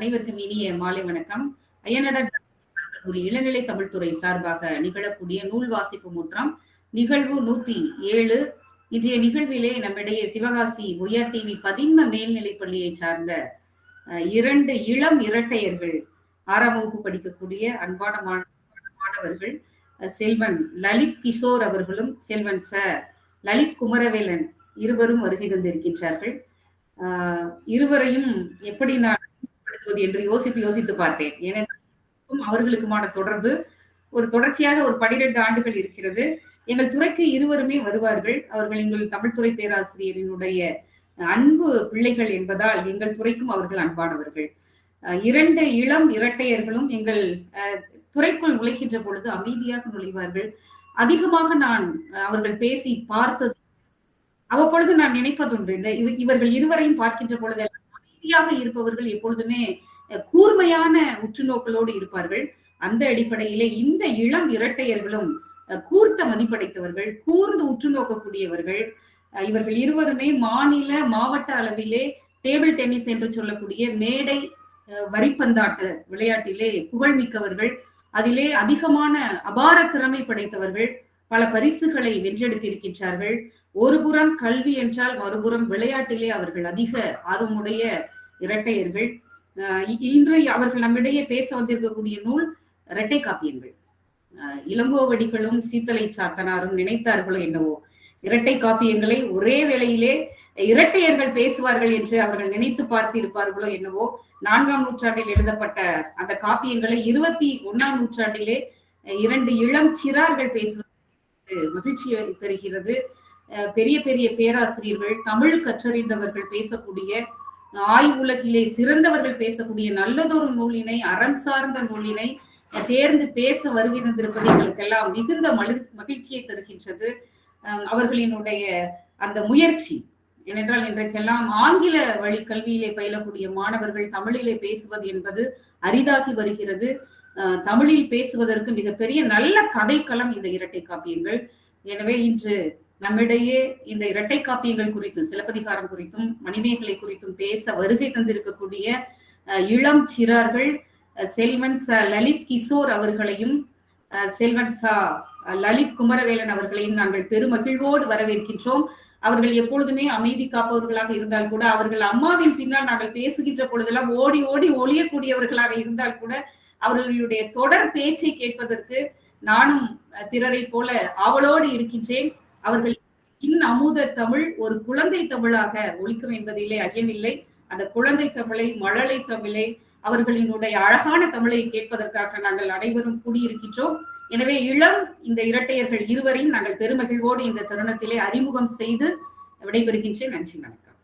அனைவருக்கும் இனிய மாலை வணக்கம். அய்யனடர் ஒரு இளநிலை தமிழ்துறை சார்பாக நிகழக்கூடிய நூல் வாசிப்பு முற்றம் நிகழ்வு நூத்தி ஏழு. இன்றைய நிகழ்விலே நம்மிடையே சிவகாசி ஒய்ஆர் டிவி பதின்ம மேல்நிலைப் பள்ளியை சார்ந்த இரண்டு இளம் இரட்டையர்கள் ஆறாம் வகுப்பு படிக்கக்கூடிய அன்பான மாணவர்கள் செல்வன் லலித் கிஷோர் அவர்களும் செல்வன் ச லலித் குமரவேலன் இருவரும் வருகை தந்திருக்கின்றார்கள். இருவரையும் எப்படி நான் படுத்துவது என்று யோசித்து யோசித்து பார்த்தேன். ஏனென்றால் அவர்களுக்குமான தொடர்பு ஒரு தொடர்ச்சியாக ஒரு பனிரெண்டு ஆண்டுகள் இருக்கிறது. எங்கள் துறைக்கு இருவருமே வருவார்கள். அவர்கள் எங்கள் தமிழ்துறை பேராசிரியரினுடைய அன்பு பிள்ளைகள் என்பதால் எங்கள் துறைக்கும் அவர்கள் அன்பானவர்கள். இரண்டு இளம் இரட்டையர்களும் எங்கள் அஹ், துறைக்குள் நுழைகின்ற பொழுது அமைதியாக நுழைவார்கள். அதிகமாக நான் அவர்கள் பேசி பார்த்தது. அவ்வப்பொழுது நான் நினைப்பதுண்டு இந்த இவர்கள் இருவரையும் பார்க்கின்ற பொழுது அமைதியாக இருப்பவர்கள் எப்பொழுதுமே கூர்மையான உற்றுநோக்கலோடு இருப்பார்கள். அந்த அடிப்படையிலே இந்த இளம் இரட்டையர்களும் கூர்த்த மதிப்படைத்தவர்கள் கூர்ந்து உற்று நோக்கக்கூடியவர்கள் இவர்கள் இருவருமே மாநில மாவட்ட அளவிலே டேபிள் டென்னிஸ் என்று சொல்லக்கூடிய மேடை வரிப்பந்தாட்ட விளையாட்டிலே புகழ்மிக்கவர்கள். அதிலே அதிகமான அபார திறமை படைத்தவர்கள் பல பரிசுகளை வென்றெடுத்திருக்கின்றார்கள். ஒரு புறம் கல்வி என்றால் மறுபுறம் விளையாட்டிலே அவர்கள் அதிக ஆர்வமுடைய இரட்டையர்கள். இன்று அவர்கள் நம்மிடையே பேச வந்திருக்கக்கூடிய நூல் இரட்டை காப்பியங்கள். இளங்கோவடிகளும் சீத்தலை சாத்தனாரும் நினைத்தார்களோ என்னவோ. இரட்டை காப்பியங்களை ஒரே வேளையிலே இரட்டையர்கள் பேசுவார்கள் என்று அவர்கள் நினைத்து பார்த்திருப்பார்களோ என்னவோ. நான்காம் நூற்றாண்டில் எழுதப்பட்ட அந்த காப்பியங்களை இருபத்தி ஒண்ணாம் நூற்றாண்டிலே இரண்டு இளம் சிறார்கள் பேசுவது மகிழ்ச்சியை தருகிறது. அஹ் பெரிய பெரிய பேராசிரியர்கள் தமிழ் கற்றறிந்தவர்கள் பேசக்கூடிய ஆய்வுலகிலே சிறந்தவர்கள் பேசக்கூடிய நல்லதொரு நூலினை அறம் சார்ந்த நூலினை தேர்ந்து பேச வருகின்றிருப்பது எங்களுக்கெல்லாம் மிகுந்த மகிழ்ச்சியை தருகின்றது. அவர்களினுடைய அந்த முயற்சி ஏனென்றால் இன்றைக்கெல்லாம் ஆங்கில வழி கல்வியிலே பயிலக்கூடிய மாணவர்கள் தமிழிலே பேசுவது என்பது அரிதாகி வருகிறது. அஹ் தமிழில் பேசுவதற்கு மிகப்பெரிய நல்ல கதைக்களம் இந்த இரட்டை காப்பியங்கள். எனவே இன்று நம்மிடையே இந்த இரட்டை காப்பியங்கள் குறித்தும் சிலப்பதிகாரம் குறித்தும் மணிமேகலை குறித்தும் பேச வருகை தந்திருக்கக்கூடிய இளம் சிறார்கள் செல்வன் ச லலித் கிஷோர் அவர்களையும் செல்வன் சா லலித் குமரவேலன் அவர்களையும் நாங்கள் பெருமகிழ்வோடு வரவேற்கின்றோம். அவர்கள் எப்பொழுதுமே அமைதி காப்பவர்களாக இருந்தால் கூட அவர்கள் அம்மாவின் பின்னால் நாங்கள் பேசுகின்ற பொழுதெல்லாம் ஓடி ஓடி ஒளியக்கூடியவர்களாக இருந்தால் கூட அவர்களுடைய தொடர் பேச்சை கேட்பதற்கு நானும் அஹ், போல ஆவலோடு இருக்கின்றேன். அவர்கள் இன் அமுத தமிழ் ஒரு குழந்தை தமிழாக ஒழிக்கும் என்பதிலே ஐயமில்லை. அந்த குழந்தை தமிழை மழலை தமிழை அவர்களினுடைய அழகான தமிழை கேட்பதற்காக நாங்கள் அனைவரும் கூடியிருக்கின்றோம். எனவே இளம் இந்த இரட்டையர்கள் இருவரையும் நாங்கள் பெருமகிழ்வோடு இந்த தருணத்திலே அறிமுகம் செய்து விடைபெறுகின்றேன். நன்றி வணக்கம்.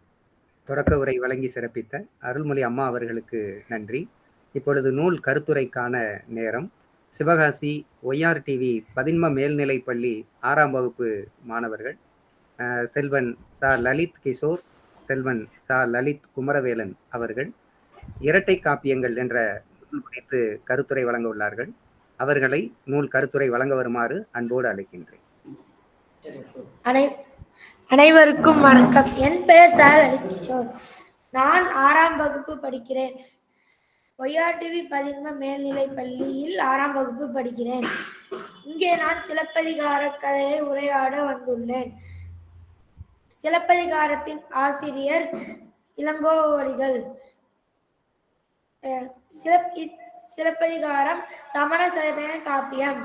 தொடக்க உரை வழங்கி சிறப்பித்த அருள்மொழி அம்மா அவர்களுக்கு நன்றி. இப்பொழுது நூல் கருத்துரைக்கான நேரம். சிவகாசி ஒய்ஆர் டிவி பதின்ம மேல்நிலைப்பள்ளி ஆறாம் வகுப்பு மாணவர்கள். செல்வன் சா. லலித் கிஷோர் செல்வன் சா. லலித் குமரவேலன் அவர்கள். இரட்டை காப்பியங்கள் என்ற நூல் குறித்து கருத்துரை வழங்க உள்ளார்கள். அவர்களை நூல் கருத்துரை வழங்க வருமாறு அன்போடு அழைக்கின்றேன். அனைவருக்கும் வணக்கம். என் பெயர் சார் அலிகிஷோர் நான் ஆறாம் வகுப்பு படிக்கிறேன். ஒய்ஆர்டிவி பதின்ம மேல்நிலைப் பள்ளியில் ஆறாம் வகுப்பு படிக்கிறேன். இங்கே நான் சிலப்பதிகார கதையை உரையாட வந்துள்ளேன். சிலப்பதிகாரத்தின் ஆசிரியர் இளங்கோவடிகள். அஹ், சிலப் சிலப்பதிகாரம் சமண சமய காப்பியம்.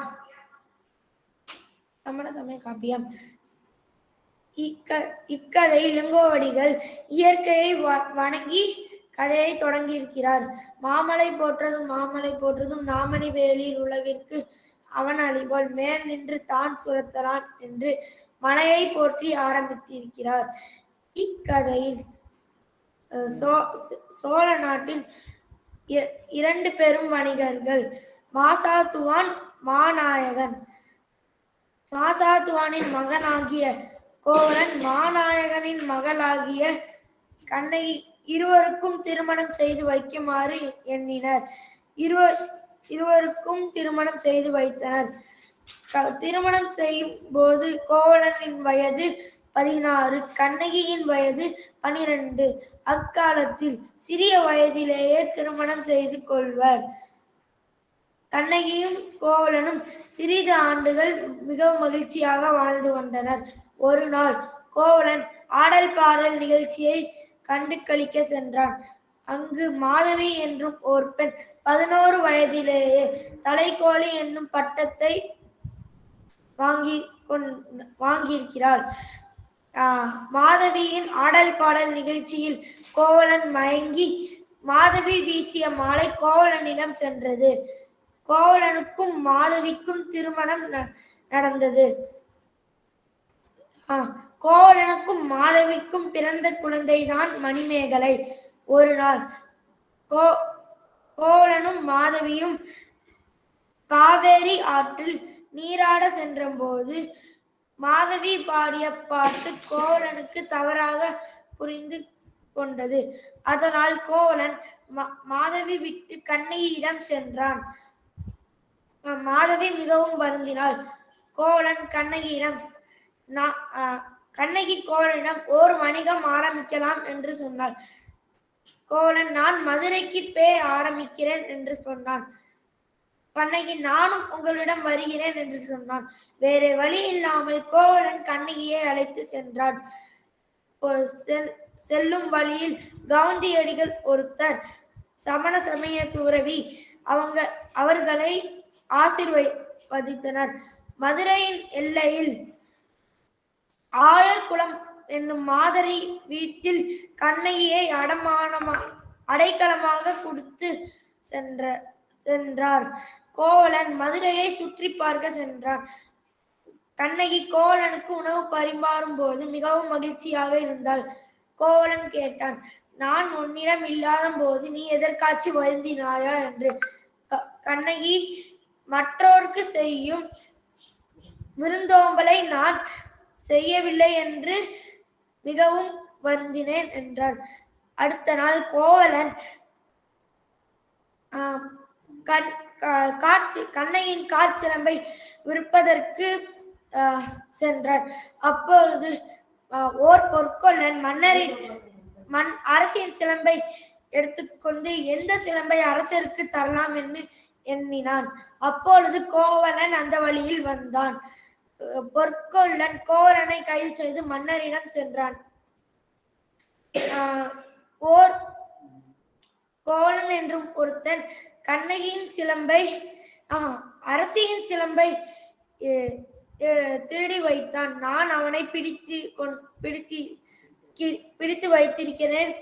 சமண சமய காப்பியம். இக்க இக்கதை இளங்கோவடிகள் இயற்கையை வ- வணங்கி கதையை தொடங்கியிருக்கிறார். மாமலை போற்றதும் மாமலை போற்றதும் நாமணி வேலியில் உலகிற்கு அவன் அழிபோல் மேல் நின்று தான் சுரத்தலான் என்று மலையை போற்றி ஆரம்பித்திருக்கிறார். இக்கதையில் சோ- சோழ நாட்டில் இ- இரண்டு பெரும் வணிகர்கள் மாசாத்துவான் மாநாயகன் மாசாத்துவானின் மகனாகிய கோவலன் மாநாயகனின் மகளாகிய கண்ணகி இருவருக்கும் திருமணம் செய்து வைக்குமாறு எண்ணினர். இருவர் இருவருக்கும் திருமணம் செய்து வைத்தனர். திருமணம் செய்யும் போது கோவலனின் வயது பதினாறு கண்ணகியின் வயது பனிரெண்டு. அக்காலத்தில் சிறிய வயதிலேயே திருமணம் செய்து கொள்வர். கண்ணகியும் கோவலனும் சிறிது ஆண்டுகள் மிகவும் மகிழ்ச்சியாக வாழ்ந்து வந்தனர். ஒரு நாள் கோவலன் ஆடல் பாடல் நிகழ்ச்சியை கண்டு கழிக்க சென்றான். அங்கு மாதவி என்றும் ஒரு பெண் பதினோரு வயதிலேயே தலைக்கோழி என்னும் பட்டத்தை வாங்கி கொண் வாங்கியிருக்கிறாள். ஆஹ் மாதவியின் ஆடல் பாடல் நிகழ்ச்சியில் கோவலன் மயங்கி மாதவி வீசிய மாலை கோவலனிடம் சென்றது. கோவலனுக்கும் மாதவிக்கும் திருமணம் ந- நடந்தது. ஆஹ் கோவலனுக்கும் மாதவிக்கும் பிறந்த குழந்தைதான் மணிமேகலை. ஒரு நாள் கோ கோவலனும் மாதவியும் காவேரி ஆற்றில் நீராட சென்றபோது மாதவி பாடிய பாட்டு கோவலனுக்கு தவறாக புரிந்து கொண்டது. அதனால் கோவலன் மா- மாதவி விட்டு கண்ணகியிடம் சென்றான். மாதவி மிகவும் வருந்தினாள். கோவலன் கண்ணகியிடம் நான் கண்ணகி கோவலனிடம் ஓர் வணிகம் ஆரம்பிக்கலாம் என்று சொன்னாள். கோவலன் நான் மதுரைக்கு பே ஆரம்பிக்கிறேன் என்று சொன்னான். கண்ணகி நானும் உங்களிடம் வருகிறேன் என்று சொன்னான். வேறு வழி இல்லாமல் கோவலன் கண்ணகியை அழைத்து சென்றான். செல்- செல்லும் வழியில் காந்தியடிகள் ஒருத்தர். சமண சமய துறவி. அவங்க அவர்களை ஆசிர்வதித்தனர் மதுரையின் எல்லையில் ஆயர்குளம் என்னும் மாதரி வீட்டில் கண்ணகியை அடமானமா அடைக்கலமாக கொடுத்து சென்ற சென்றார். கோவலன் மதுரையை சுற்றி பார்க்க சென்றான். கண்ணகி கோவலனுக்கு உணவு பரிமாறும் போது மிகவும் மகிழ்ச்சியாக இருந்தாள். கோவலன் கேட்டான் நான் உன்னிடம் இல்லாத போது நீ எதற்காச்சு வருந்தினாயா? என்று. க- கண்ணகி மற்றோருக்கு செய்யும் விருந்தோம்பலை நான் செய்யவில்லை என்று மிகவும் வருந்தினேன் என்றார் அடுத்த நாள் கோவலன் கண் கா- காட்சி கண்ணையின் காற்சிலம்பை விற்பதற்கு சென்றான். அப்பொழுது ஓர் பொற்கொள்ளன் மன்னரின் மண் அரசின் சிலம்பை எடுத்துக்கொண்டு எந்த சிலம்பை அரசருக்கு தரலாம் என்று எண்ணினான். அப்பொழுது கோவலன் அந்த வழியில் வந்தான். பொற்கொள்ளன் கோரனை கைது செய்து மன்னரிடம் சென்றான். ஓர் கோலன் என்றும் ஒருத்தன் கண்ணகியின் சிலம்பை அரசியின் சிலம்பை திருடி வைத்தான். நான் அவனை பிடித்து கொண் பிடித்து கி- பிடித்து வைத்திருக்கிறேன்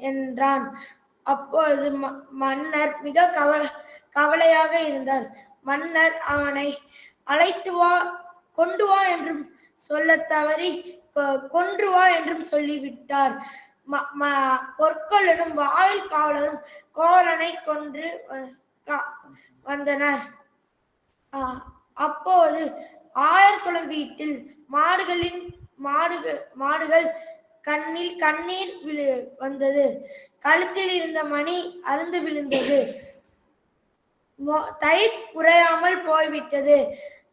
என்றான். அப்பொழுது ம- மன்னர் மிக கவல கவலையாக இருந்தார். மன்னர் அவனை அழைத்து வா கொண்டு வா என்றும் சொல்ல தவறி கொ- கொன்று வா என்றும் சொல்லிவிட்டார். ம- ம- பொற்கொள்ளனும் வாயில் காவலரும் கோவலனை கொன்று கா- வந்தனர். அப்போது ஆயர்குளம் வீட்டில் மாடுகளின் மாடுகள் மாடுகள் கண்ணில் கண்ணீர் விழு வந்தது. கழுத்தில் இருந்த மணி அருந்து விழுந்தது. தயிர் உறையாமல் போய்விட்டது.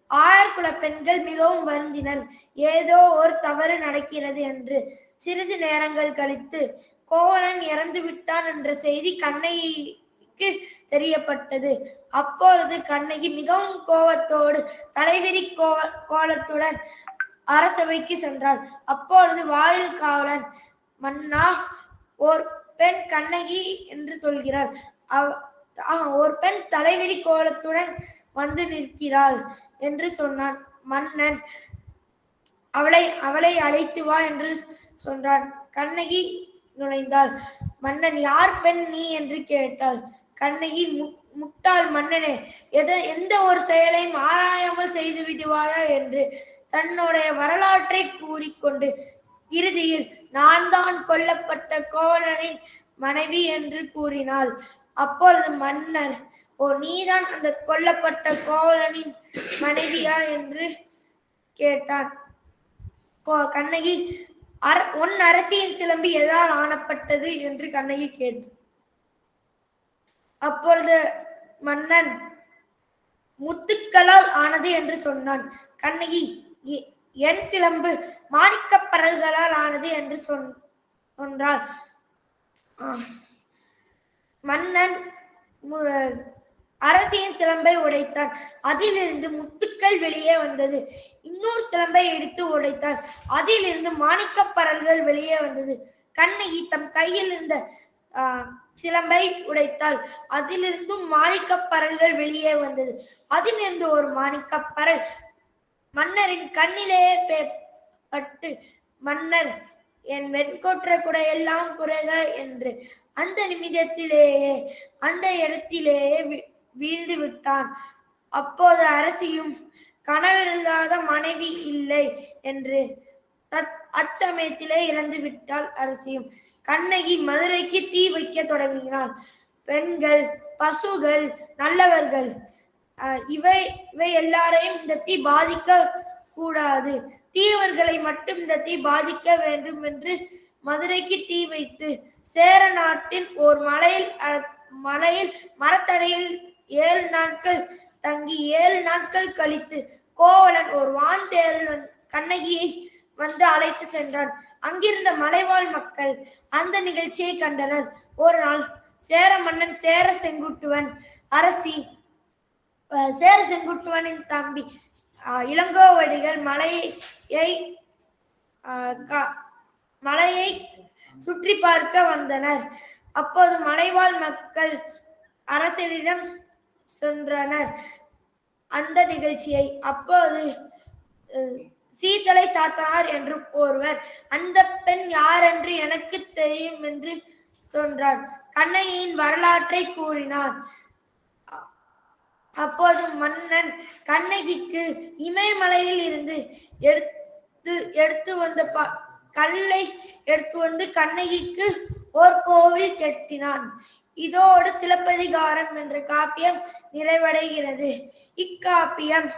ஆயர்குல பெண்கள் மிகவும் வருந்தினர். ஏதோ ஒரு தவறு நடக்கிறது என்று சிறிது நேரங்கள் கழித்து கோவலன் இறந்து விட்டான் என்ற செய்தி கண்ணகிக்கு தெரியப்பட்டது. அப்பொழுது கண்ணகி மிகவும் கோபத்தோடு தலைவிரி கோ கோலத்துடன் அரசவைக்கு சென்றாள். அப்பொழுது வாயில் காவலன் மன்னா ஓர் பெண் கண்ணகி என்று சொல்கிறாள். அவ- ஒரு பெண் தலைவிரி கோலத்துடன் வந்து நிற்கிறாள். என்று சொன்னான். மன்னன் அவளை அவளை அழைத்து வா என்று சொன்னான். கண்ணகி நுழைந்தாள். மன்னன் யார் பெண் நீ? என்று கேட்டாள். கண்ணகி "மு- முட்டாள் மன்னனே எத எந்த ஒரு செயலையும் ஆராயாமல் செய்து விடுவாயா? என்று தன்னுடைய வரலாற்றை கூறிக்கொண்டு இறுதியில் நான் தான் கொல்லப்பட்ட கோவலனின் மனைவி என்று கூறினாள். அப்பொழுது மன்னர் ஓ நீதான் அந்த கொல்லப்பட்ட கோவலனின் மனைவியா என்று கேட்டான். கோ- கண்ணகி அர உன் அரசியின் சிலம்பி எதால் ஆனப்பட்டது என்று கண்ணகி கேட்டு அப்பொழுது மன்னன் முத்துக்களால் ஆனது என்று சொன்னான். கண்ணகி "எ- என் சிலம்பு மாணிக்கப் பரல்களால் ஆனது என்று சொன் சொன்றாள். மன்னன் மு- அரசியின் சிலம்பை உடைத்தான். அதிலிருந்து முத்துக்கள் வெளியே வந்தது. இன்னொரு சிலம்பை எடுத்து உடைத்தான். அதிலிருந்து மாணிக்க பரல்கள் வெளியே வந்தது. கண்ணகி தம் கையில் இருந்த சிலம்பை உடைத்தாள். அதிலிருந்தும் மாணிக்க பரல்கள் வெளியே வந்தது. அதிலிருந்து ஒரு மாணிக்க பரல். மன்னரின் கண்ணிலேயே பே- பட்டு மன்னர் என் வெண்கொற்ற எல்லாம் குறைக என்று. அந்த நிமிடத்திலேயே அந்த இடத்திலேயே வீழ்ந்து விட்டான். அப்போது அரசியும் கணவரில்லாத மனைவி இல்லை என்று தத் அச்சமயத்திலே இறந்து விட்டாள் அரசியும். கண்ணகி மதுரைக்கு தீ வைக்க தொடங்கினாள். பெண்கள் பசுகள் நல்லவர்கள் இவை இவை எல்லாரையும் இந்த தீ பாதிக்க கூடாது தீவர்களை மட்டும் இந்த தீ பாதிக்க வேண்டும் என்று மதுரைக்கு தீ வைத்து சேர நாட்டின் ஓர் மலையில் அ- மலையில் மரத்தடையில் ஏழு நாட்கள் தங்கி ஏழு நாட்கள் கழித்து கோவலன் ஒரு வான் தேரில் கண்ணகியை வந்து அழைத்து சென்றான். அங்கிருந்த மலைவாழ் மக்கள் அந்த நிகழ்ச்சியை கண்டனர். ஒரு நாள் சேர மன்னன் சேர செங்குட்டுவன் அரசி சேர செங்குட்டுவனின் தம்பி இளங்கோவடிகள் மலையை கா- மலையை சுற்றி பார்க்க வந்தனர். அப்போது மலைவாழ் மக்கள் அரசரிடம் சென்றனர் அந்த நிகழ்ச்சியை அப்போது சீதலை சீத்தலை சாத்தனார் என்று ஒருவர் அந்த பெண் யாரென்று எனக்கு தெரியும் என்று சொன்னார் கண்ணகியின் வரலாற்றை கூறினார். அப்போது மன்னன் கண்ணகிக்கு இமயமலையில் இருந்து எடுத்து எடுத்து வந்த ப- கல்லை எடுத்து வந்து கண்ணகிக்கு ஓர் கோவில் கட்டினான். இதோடு சிலப்பதிகாரம் என்ற காப்பியம் நிறைவடைகிறது. இக்காப்பியம்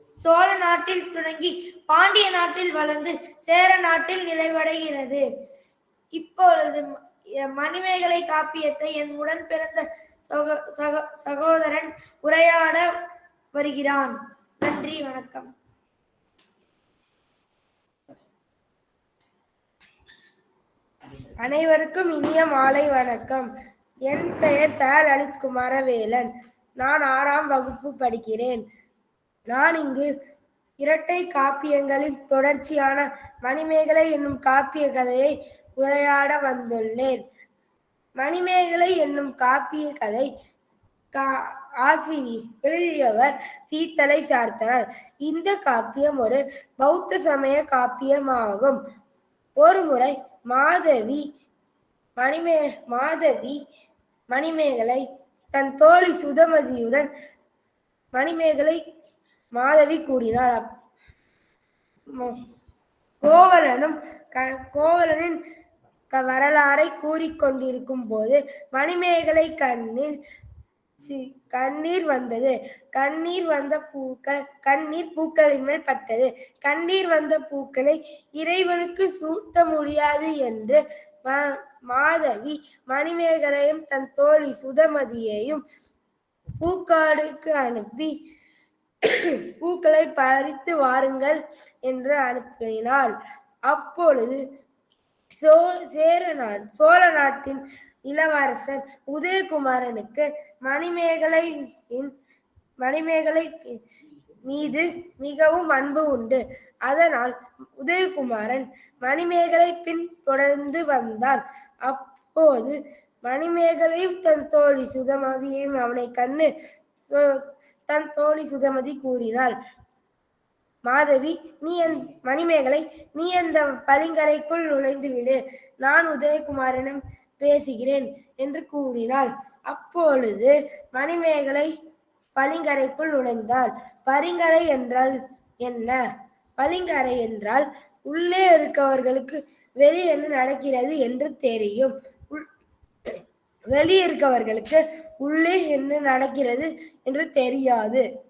சோழ நாட்டில் தொடங்கி பாண்டிய நாட்டில் வளர்ந்து சேர நாட்டில் நிறைவடைகிறது. இப்பொழுது மணிமேகலை காப்பியத்தை என் உடன் பிறந்த சகோ சகோ- சகோதரன் உரையாட வருகிறான். நன்றி வணக்கம். அனைவருக்கும் இனிய மாலை வணக்கம். என் பெயர் சார் அனித் குமாரவேலன் நான் ஆறாம் வகுப்பு படிக்கிறேன். நான் இங்கு இரட்டை காப்பியங்களின் தொடர்ச்சியான மணிமேகலை என்னும் காப்பிய கதையை உரையாட வந்துள்ளேன். மணிமேகலை என்னும் காப்பிய கதை கா- ஆசிரியர் எழுதியவர் சீத்தலை சார்த்தனர். இந்த காப்பியம் ஒரு பௌத்த சமய காப்பியமாகும். ஒருமுறை மாதவி மணிமே மாதவி மணிமேகலை தன் தோழி சுதமதியுடன் மணிமேகலை மாதவி கூறினாள். அப்- கோவலனும் க- கோவலனின் க- வரலாறை கூறிக்கொண்டிருக்கும் போது மணிமேகலை கண்ணில் சி- கண்ணீர் வந்தது. கண்ணீர் வந்த பூக்கள் கண்ணீர் பூக்களின் மேல் பட்டது. கண்ணீர் வந்த பூக்களை இறைவனுக்கு சூட்ட முடியாது என்று மா- மாதவி மணிமேகலையும் தன் தோழி சுதமதியையும் பூக்காடுக்கு அனுப்பி பூக்களை பறித்து வாருங்கள் என்று அனுப்பினாள். அப்பொழுது சோ சேர நாட் சோழ நாட்டின் இளவரசன் உதயகுமாரனுக்கு மணிமேகலை மணிமேகலை மீது மிகவும் அன்பு உண்டு. அதனால் உதயகுமாரன் மணிமேகலை பின் தொடர்ந்து வந்தான். அப்போது மணிமேகலையும் தன் தோழி சுதமதியையும் அவனை கண்ணு தன் தோழி சுதமதி கூறினாள் மாதவி நீ என் மணிமேகலை நீ அந்த பளிங்கரைக்குள் நுழைந்து விடு நான் உதயகுமாரனும் பேசுகிறேன் என்று கூறினாள். அப்பொழுது மணிமேகலை பளிங்கரைக்குள் நுழைந்தாள். பரிங்கரை என்றால் என்ன? பளிங்கரை என்றால் உள்ளே இருக்கவர்களுக்கு வெளியே என்ன நடக்கிறது என்று தெரியும். உள்- வெளியே இருக்கவர்களுக்கு உள்ளே என்ன நடக்கிறது என்று தெரியாது.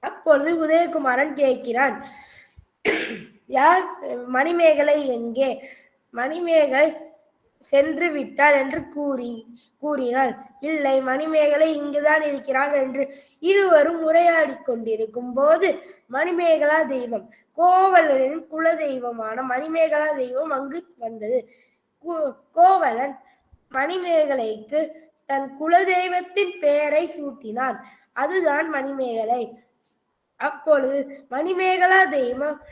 அப்பொழுது உதயகுமாரன் கேட்கிறான். யார்? மணிமேகலை எங்கே? மணிமேகலை சென்று விட்டாள் என்று கூறி கூறினாள். இல்லை மணிமேகலை இங்குதான் இருக்கிறாள் என்று இருவரும் உரையாடிக் கொண்டிருக்கும் போது மணிமேகலா தெய்வம் கோவலனின் குல தெய்வமான மணிமேகலா தெய்வம் அங்கு வந்தது. கோ- கோவலன் மணிமேகலைக்கு தன் குலதெய்வத்தின் பெயரை சூட்டினான். அதுதான் மணிமேகலை. அப்பொழுது மணிமேகலா தெய்வம்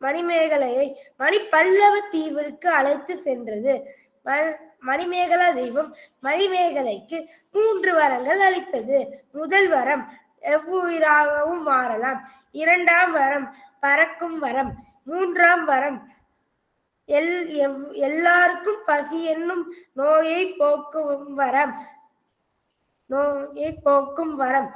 மணிமேகலையை மணிப்பல்லவ தீவிற்கு அழைத்து சென்றது. மணிமேகலா தெய்வம் மணிமேகலைக்கு மூன்று வரங்கள் அளித்தது. முதல் வரம் எவ்வுயிராகவும் மாறலாம் இரண்டாம் வரம் பறக்கும் வரம். மூன்றாம் வரம் எல் எவ் எல்லாருக்கும் பசி என்னும் நோயை போக்கும் வரம். நோயை போக்கும் வரம்.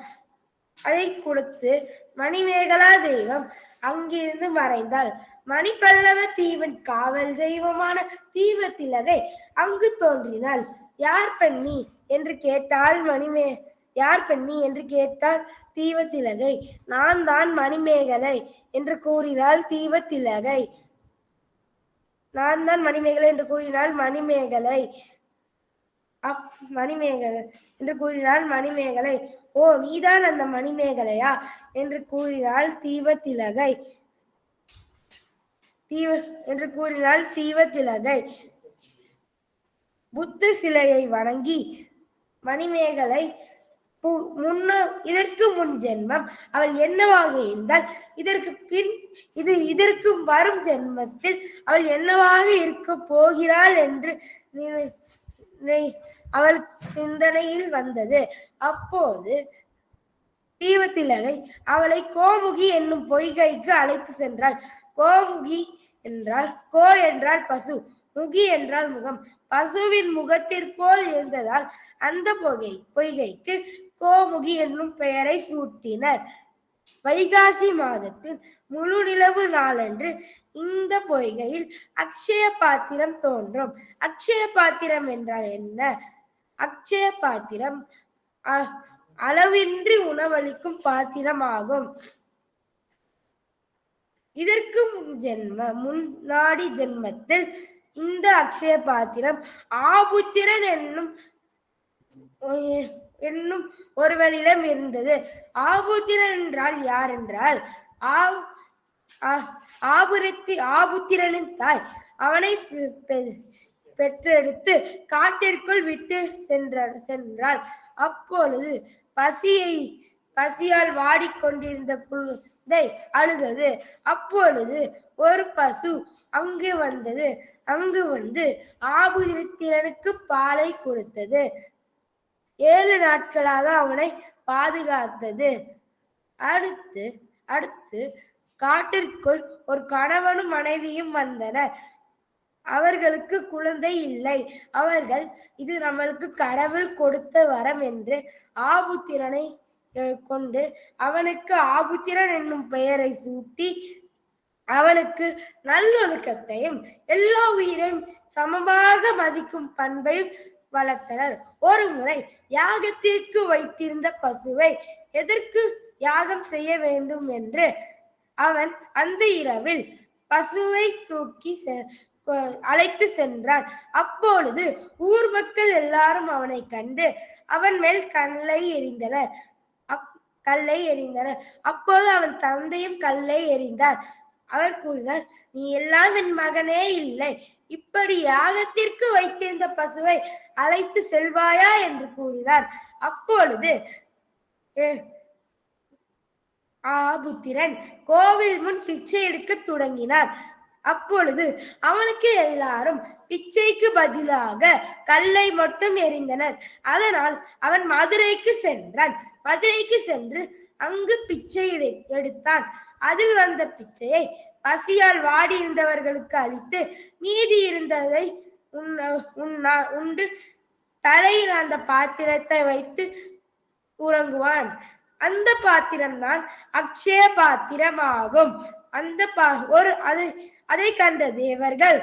அதை கொடுத்து மணிமேகலா தெய்வம் அங்கிருந்து மறைந்தாள். மணிப்பல்லவ தீவின் காவல் தெய்வமான தீவத்திலகை அங்கு தோன்றினாள். யார் பெண்ணி என்று கேட்டால் மணிமே யார் பெண்ணி என்று கேட்டால் தீவத்திலகை. நான் தான் மணிமேகலை என்று கூறினாள் தீவத்திலகை. நான் தான் மணிமேகலை என்று கூறினாள் மணிமேகலை. அப் மணிமேகலை என்று கூறினாள் மணிமேகலை. ஓ நீதான் அந்த மணிமேகலையா? என்று கூறினாள் தீவத்திலகை. தீவ என்று கூறினாள் தீவத்திலகை. புத்த சிலையை வணங்கி மணிமேகலை முன்ன இதற்கு முன் ஜென்மம். அவள் என்னவாக இருந்தால் இதற்கு பின் இது இதற்கு வரும் ஜென்மத்தில் அவள் என்னவாக இருக்க போகிறாள் என்று நினை- அவள் சிந்தனையில் வந்தது. அப்போது தீவத்திலகை அவளை கோமுகி என்னும் பொய்கைக்கு அழைத்து சென்றாள். கோமுகி என்றால் கோ என்றால் பசு முகி என்றால் முகம். பசுவின் முகத்திற்போல் இருந்ததால் அந்த பொகை பொய்கைக்கு கோமுகி என்னும் பெயரை சூட்டினர். வைகாசி மாதத்தில் முழு நிலவு நாளன்று இந்த பொய்கையில் அக்ஷய பாத்திரம் தோன்றும். அக்ஷய பாத்திரம் என்றால் என்ன? அக்ஷய பாத்திரம் அ- அளவின்றி உணவளிக்கும் பாத்திரம் ஆகும். இதற்கு முன் ஜென்ம முன்னாடி ஜென்மத்தில் இந்த அக்ஷய பாத்திரம் ஆபுத்திரன் என்னும் என்னும் ஒருவனிடம் இருந்தது. ஆபுத்திரன் என்றால் யார் என்றால் ஆ- ஆபுரத்தி ஆபுத்திரனின் தாய். அவனை பெ- பெ- பெற்றெடுத்து காட்டிற்குள் விட்டு சென்றார் சென்றாள். அப்பொழுது பசியை பசியால் வாடிக்கொண்டிருந்த குழந்தை அழுதது. அப்பொழுது ஒரு பசு அங்கு வந்தது. அங்கு வந்து ஆபுத்திரனுக்கு பாலை கொடுத்தது. ஏழு நாட்களாக அவனை பாதுகாத்தது. அடுத்து அடுத்து காட்டிற்குள் ஒரு கணவனும் மனைவியும் வந்தனர். அவர்களுக்கு குழந்தை இல்லை. அவர்கள் இது நம்மளுக்கு கடவுள் கொடுத்த வரம் என்று ஆபுத்திரனை கொண்டு அவனுக்கு ஆபுத்திரன் என்னும் பெயரை சூட்டி அவனுக்கு நல்லொழுக்கத்தையும் எல்லா உயிரையும் சமமாக மதிக்கும் பண்பையும் வளர்த்தனர். ஒரு முறை யாகத்திற்கு வைத்திருந்த பசுவை எதற்கு யாகம் செய்ய வேண்டும் என்று அவன் அந்த இரவில் பசுவை தூக்கி செ- அழைத்து சென்றான். அப்பொழுது ஊர் மக்கள் எல்லாரும் அவனை கண்டு அவன் மேல் கண்ணை எறிந்தனர். கல்லை எறிந்தனர் அப்போது அவன் தந்தையும் கல்லை எறிந்தார். அவர் கூறினார் நீ எல்லாம் என் மகனே இல்லை. இப்படி யாகத்திற்கு வைத்திருந்த பசுவை அழைத்து செல்வாயா? என்று கூறினார். அப்பொழுது "ஏ, ஆபுத்திரன் கோவில் முன் பிச்சை எடுக்க தொடங்கினார். அப்பொழுது அவனுக்கு எல்லாரும் பிச்சைக்கு பதிலாக கல்லை மட்டும் எறிந்தனர். அதனால் அவன் மதுரைக்கு சென்றான். மதுரைக்கு சென்று அங்கு பிச்சை எடு- எடுத்தான். அதில் வந்த பிச்சையை பசியால் வாடி இருந்தவர்களுக்கு அளித்து மீதி இருந்ததை உண்ண உண்ணா உண்டு தலையில் அந்த பாத்திரத்தை வைத்து உறங்குவான். அந்த பாத்திரம்தான் அக்ஷய பாத்திரமாகும். அந்த பா ஒரு அது அதை கண்ட தேவர்கள்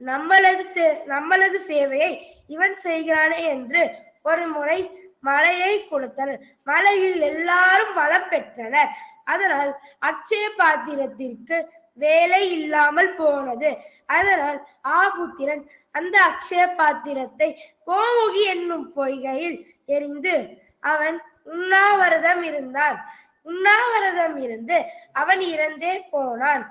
நம்மளது தே- நம்மளது சேவையை இவன் செய்கிறானே என்று ஒரு முறை மலையை கொடுத்தனர். மலையில் எல்லாரும் வளம் பெற்றனர். அதனால் அக்ஷய பாத்திரத்திற்கு வேலை இல்லாமல் போனது. அதனால் ஆபுத்திரன் அந்த அக்ஷய பாத்திரத்தை கோமுகி என்னும் பொய்கையில் எரிந்து அவன் உண்ணாவிரதம் இருந்தான். உண்ணாவிரதம் இருந்து அவன் இறந்தே போனான்.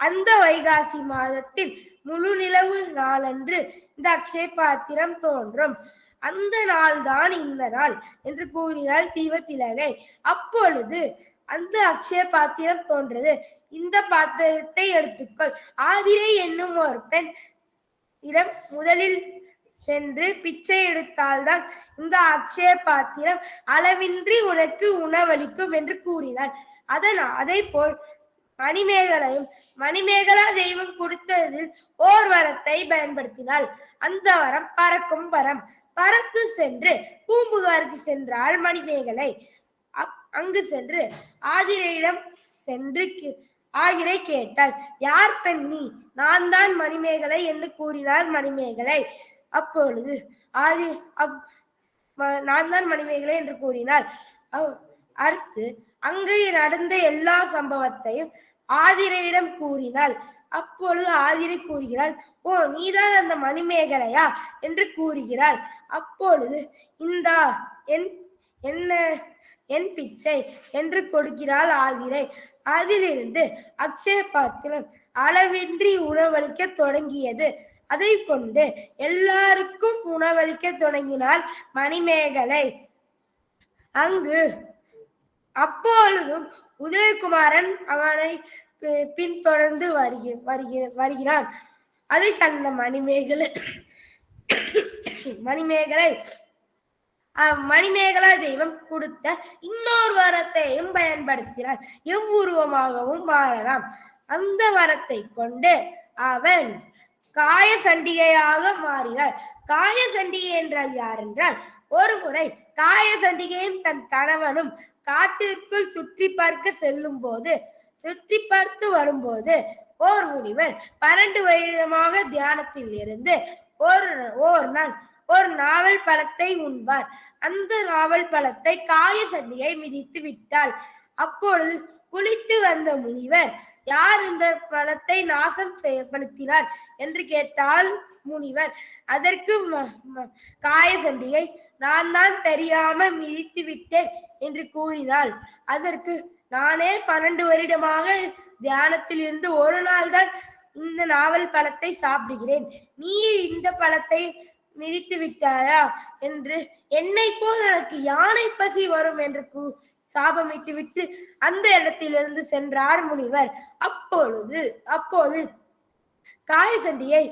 அந்த வைகாசி மாதத்தில் முழு நிலவு நாளன்று இந்த அக்ஷய பாத்திரம் தோன்றும். அந்த நாள்தான் இந்த நாள் என்று கூறினாள் தீவத்திலகை அப்பொழுது அந்த அக்ஷய பாத்திரம் தோன்றது. இந்த பாத்திரத்தை எடுத்துக்கொள். ஆதிரை என்னும் ஒரு பெண் இடம் முதலில் சென்று பிச்சை எடுத்தால்தான் இந்த அக்ஷய பாத்திரம் அளவின்றி உனக்கு உணவளிக்கும் என்று கூறினார் அதன் அதை போல் மணிமேகலையும் மணிமேகலா தெய்வம் கொடுத்ததில் ஓர் வரத்தை பயன்படுத்தினாள். அந்த வரம் பறக்கும் வரம். பறந்து சென்று பூம்புகாருக்கு சென்றாள் மணிமேகலை. அப்- அங்கு சென்று ஆதிரையிடம் சென்று கே- ஆகிரை கேட்டாள். யார் பெண் நீ? நான் தான் மணிமேகலை என்று கூறினார் மணிமேகலை. அப்பொழுது ஆதி அப்- நான் தான் மணிமேகலை என்று கூறினாள். அடுத்து அங்கே நடந்த எல்லா சம்பவத்தையும் ஆதிரையிடம் கூறினாள். அப்பொழுது ஆதிரை கூறுகிறாள் ஓ நீதான் அந்த மணிமேகலையா? என்று கூறுகிறாள். அப்பொழுது இந்தா என் என்ன என் பிச்சை என்று கொடுக்கிறாள் ஆதிரை. அதிலிருந்து அக்ஷய பாத்திரம் அளவின்றி உணவளிக்க தொடங்கியது. அதை கொண்டு எல்லாருக்கும் உணவளிக்க தொடங்கினாள் மணிமேகலை. அங்கு அப்பொழுதும் உதயகுமாரன் அவனை பி- பின்தொடர்ந்து வருகி வருகிற வருகிறான். அதை கண்ட மணிமேகலை மணிமேகலை அஹ், மணிமேகலா தெய்வம் கொடுத்த இன்னொரு வரத்தையும் பயன்படுத்தினார் எவ்வுருவமாகவும் மாறலாம். அந்த வரத்தை கொண்டு அவன் காய சண்டிகையாக மாறினார் காய சண்டிகை என்றால் யார் என்றால் ஒரு முறை காயசண்டிகையும் தன் கணவனும் காட்டிற்குள் சுற்றி பார்க்க செல்லும் போது சுற்றி பார்த்து வரும்போது ஓர் முனிவர் பன்னெண்டு வருடமாக தியானத்தில் இருந்து ஒரு ஓர் நாள் ஒரு நாவல் பழத்தை உண்பார். அந்த நாவல் பழத்தை காயசண்டியை மிதித்து விட்டாள். அப்பொழுது குளித்து வந்த முனிவர் யார் இந்த பழத்தை நாசம் செய்யப்படுத்தினார்? என்று கேட்டால் முனிவர். அதற்கு காயசண்டிகை காய நான் தான் தெரியாம மிதித்து விட்டேன் என்று கூறினாள். அதற்கு நானே பன்னெண்டு வருடமாக தியானத்தில் இருந்து ஒரு நாள் தான் இந்த நாவல் பழத்தை சாப்பிடுகிறேன். நீ இந்த பழத்தை மிதித்து விட்டாயா? என்று என்னை போல் எனக்கு யானை பசி வரும்? என்று கூ சாபமிட்டு விட்டு அந்த இடத்திலிருந்து சென்றார் முனிவர். அப்பொழுது அப்போது காயசண்டியை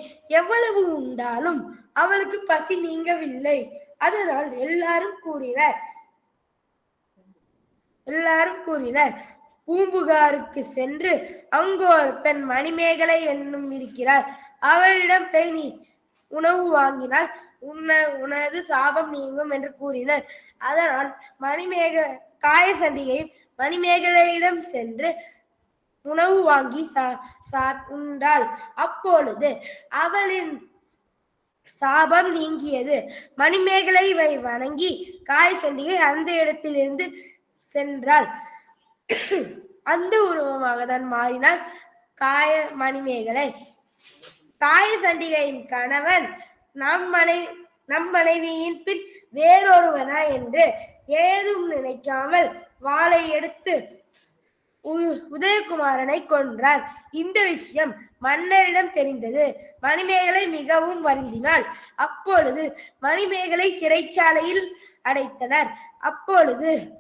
எவ்வளவு உண்டாலும் அவளுக்கு பசி நீங்கவில்லை. அதனால் எல்லாரும் கூறினர். எல்லாரும் கூறினர் பூம்புகாருக்கு சென்று அங்கு ஒரு பெண் மணிமேகலை என்னும் இருக்கிறார். அவளிடம் போய் நீ உணவு வாங்கினால் உன்ன உனது சாபம் நீங்கும் என்று கூறினர். அதனால் மணிமேக காயசண்டிகையும் மணிமேகலையிடம் சென்று உணவு வாங்கி சா- சா- உண்டாள். அப்பொழுது அவளின் சாபம் நீங்கியது. மணிமேகலை வணங்கி காயசண்டிகை அந்த இடத்திலிருந்து சென்றாள். அந்த உருவமாக தான் மாறினாள் காய மணிமேகலை. காய சண்டிகையின் கணவன் நம் மனை நம் மனைவியின் பின் வேறொருவனா என்று ஏதும் நினைக்காமல் வாளை எடுத்து உ- உதயகுமாரனை கொன்றார். இந்த விஷயம் மன்னரிடம் தெரிந்தது. மணிமேகலை மிகவும் வருந்தினாள். அப்பொழுது மணிமேகலை சிறைச்சாலையில் அடைத்தனர். அப்பொழுது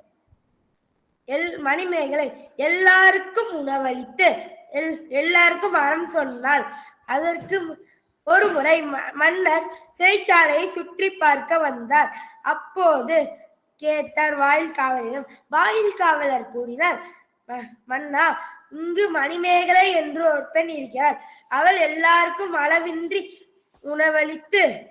எல் மணிமேகலை எல்லாருக்கும் உணவளித்து எல் எல்லாருக்கும் அறம் சொன்னாள். அதற்கு ஒருமுறை ஒரு முறை ம- மன்னர் சிறைச்சாலையை சுற்றி பார்க்க வந்தார். அப்போது கேட்டார் வாயில் காவலரிடம். வாயில் காவலர் கூறினார் "ம- மன்னா இங்கு மணிமேகலை என்று ஒரு பெண் இருக்கிறார் அவள் எல்லாருக்கும் அளவின்றி உணவளித்து